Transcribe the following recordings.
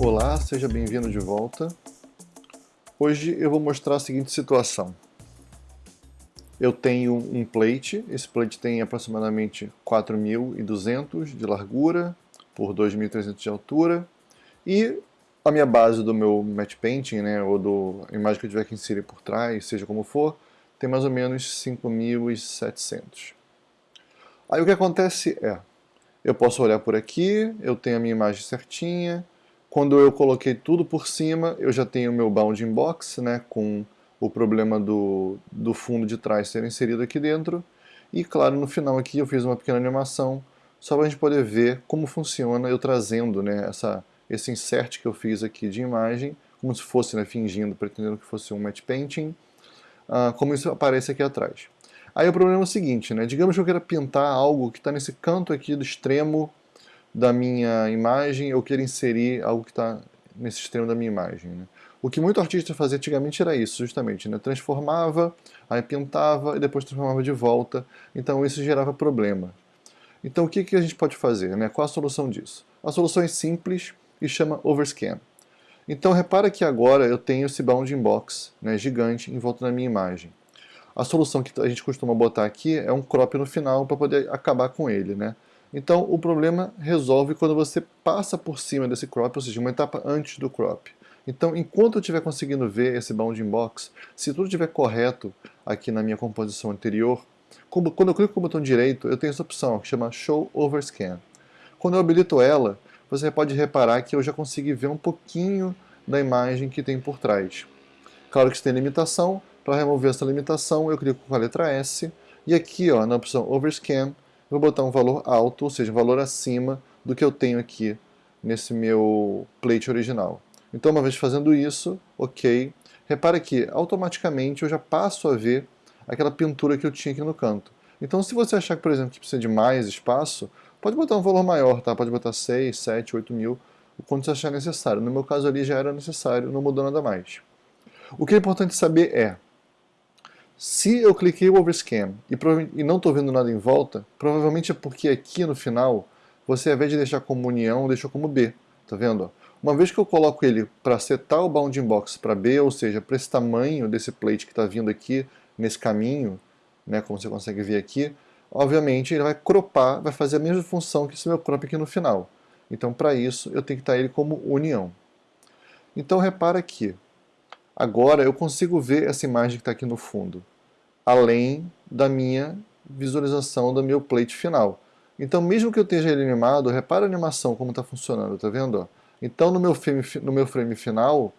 Olá, seja bem-vindo de volta. Hoje eu vou mostrar a seguinte situação. Eu tenho um plate, esse plate tem aproximadamente 4.200 de largura por 2.300 de altura e a minha base do meu matte painting, né, ou do imagem que eu tiver que inserir por trás, seja como for, tem mais ou menos 5.700. Aí o que acontece é, eu posso olhar por aqui, eu tenho a minha imagem certinha, quando eu coloquei tudo por cima, eu já tenho o meu bounding box, né, com o problema do, do fundo de trás ser inserido aqui dentro, e claro, no final aqui eu fiz uma pequena animação, só para a gente poder ver como funciona eu trazendo né, essa, esse insert que eu fiz aqui de imagem, como se fosse né, fingindo, pretendendo que fosse um matte painting, uh, como isso aparece aqui atrás. Aí o problema é o seguinte, né? digamos que eu queira pintar algo que está nesse canto aqui do extremo da minha imagem, eu queira inserir algo que está nesse extremo da minha imagem. Né? O que muito artista fazia antigamente era isso, justamente, né? transformava, aí pintava e depois transformava de volta, então isso gerava problema. Então o que, que a gente pode fazer? Né? Qual a solução disso? A solução é simples e chama Overscan. Então repara que agora eu tenho esse bounding box né, gigante em volta da minha imagem. A solução que a gente costuma botar aqui é um crop no final para poder acabar com ele. Né? Então o problema resolve quando você passa por cima desse crop, ou seja, uma etapa antes do crop. Então, enquanto eu estiver conseguindo ver esse bounding box, se tudo estiver correto aqui na minha composição anterior, quando eu clico com o botão direito, eu tenho essa opção que chama Show Overscan. Quando eu habilito ela, você pode reparar que eu já consegui ver um pouquinho da imagem que tem por trás. Claro que isso tem limitação, para remover essa limitação eu clico com a letra S, e aqui ó, na opção Overscan, vou botar um valor alto, ou seja, um valor acima do que eu tenho aqui nesse meu plate original. Então uma vez fazendo isso, ok, repara que automaticamente eu já passo a ver aquela pintura que eu tinha aqui no canto. Então se você achar, por exemplo, que precisa de mais espaço, Pode botar um valor maior, tá? Pode botar 6, 7, 8 mil, o quanto você achar necessário. No meu caso ali já era necessário, não mudou nada mais. O que é importante saber é, se eu cliquei o overscan e, e não estou vendo nada em volta, provavelmente é porque aqui no final, você ao invés de deixar como união, deixou como B. Tá vendo? Uma vez que eu coloco ele para setar o bounding box para B, ou seja, para esse tamanho desse plate que está vindo aqui, nesse caminho, né, como você consegue ver aqui, obviamente ele vai cropar, vai fazer a mesma função que esse meu crop aqui no final. Então para isso eu tenho que estar ele como união. Então repara aqui, agora eu consigo ver essa imagem que está aqui no fundo, além da minha visualização do meu plate final. Então mesmo que eu esteja ele animado, repara a animação como está funcionando, tá vendo? Então no meu frame, no meu frame final,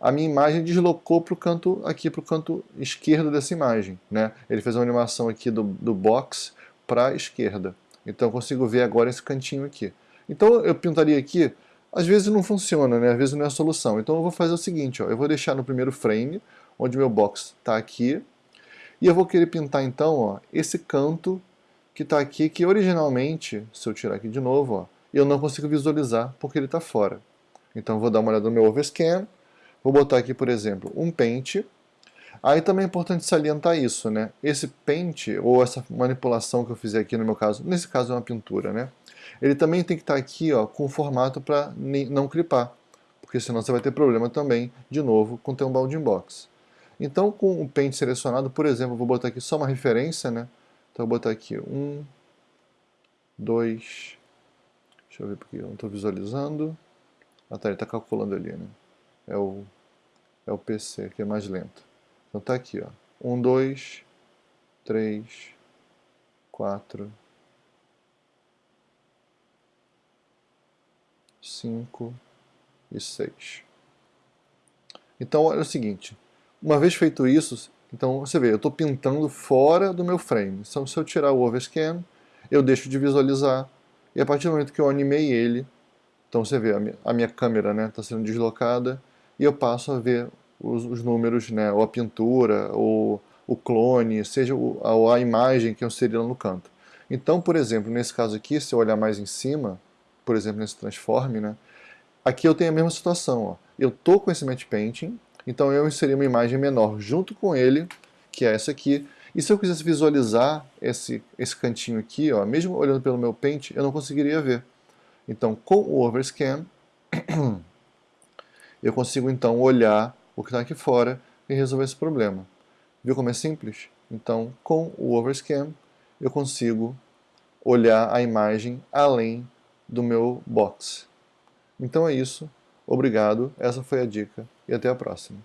a minha imagem deslocou para o canto aqui para o canto esquerdo dessa imagem, né? Ele fez uma animação aqui do, do box para a esquerda. Então eu consigo ver agora esse cantinho aqui. Então eu pintaria aqui, às vezes não funciona, né? Às vezes não é a solução. Então eu vou fazer o seguinte, ó, eu vou deixar no primeiro frame, onde meu box está aqui, e eu vou querer pintar então, ó, esse canto que está aqui, que originalmente, se eu tirar aqui de novo, ó, eu não consigo visualizar porque ele está fora. Então eu vou dar uma olhada no meu overscan, Vou botar aqui, por exemplo, um pente. Aí também é importante salientar isso, né? Esse pente, ou essa manipulação que eu fizer aqui no meu caso, nesse caso é uma pintura, né? Ele também tem que estar aqui ó, com formato para não clipar, porque senão você vai ter problema também, de novo, com ter um bounding box. Então, com o pente selecionado, por exemplo, vou botar aqui só uma referência, né? Então, eu vou botar aqui um, dois, deixa eu ver porque eu não estou visualizando. Ah, tá, ele está calculando ali, né? é o, é o PC, que é mais lento. Então tá aqui, ó. 1, 2, 3, 4, 5 e 6. Então olha o seguinte, uma vez feito isso, então você vê, eu estou pintando fora do meu frame. Então se eu tirar o overscan, eu deixo de visualizar, e a partir do momento que eu animei ele, então você vê, a minha, a minha câmera está né, tá sendo deslocada, e eu passo a ver os, os números, né, ou a pintura, ou o clone, seja o, a, a, imagem que eu inseri lá no canto. Então, por exemplo, nesse caso aqui, se eu olhar mais em cima, por exemplo, nesse transform, né, aqui eu tenho a mesma situação. Ó. Eu estou com esse matte painting, então eu inseri uma imagem menor junto com ele, que é essa aqui, e se eu quisesse visualizar esse, esse cantinho aqui, ó, mesmo olhando pelo meu paint, eu não conseguiria ver. Então, com o overscan, Eu consigo então olhar o que está aqui fora e resolver esse problema. Viu como é simples? Então, com o Overscan, eu consigo olhar a imagem além do meu box. Então é isso. Obrigado, essa foi a dica e até a próxima.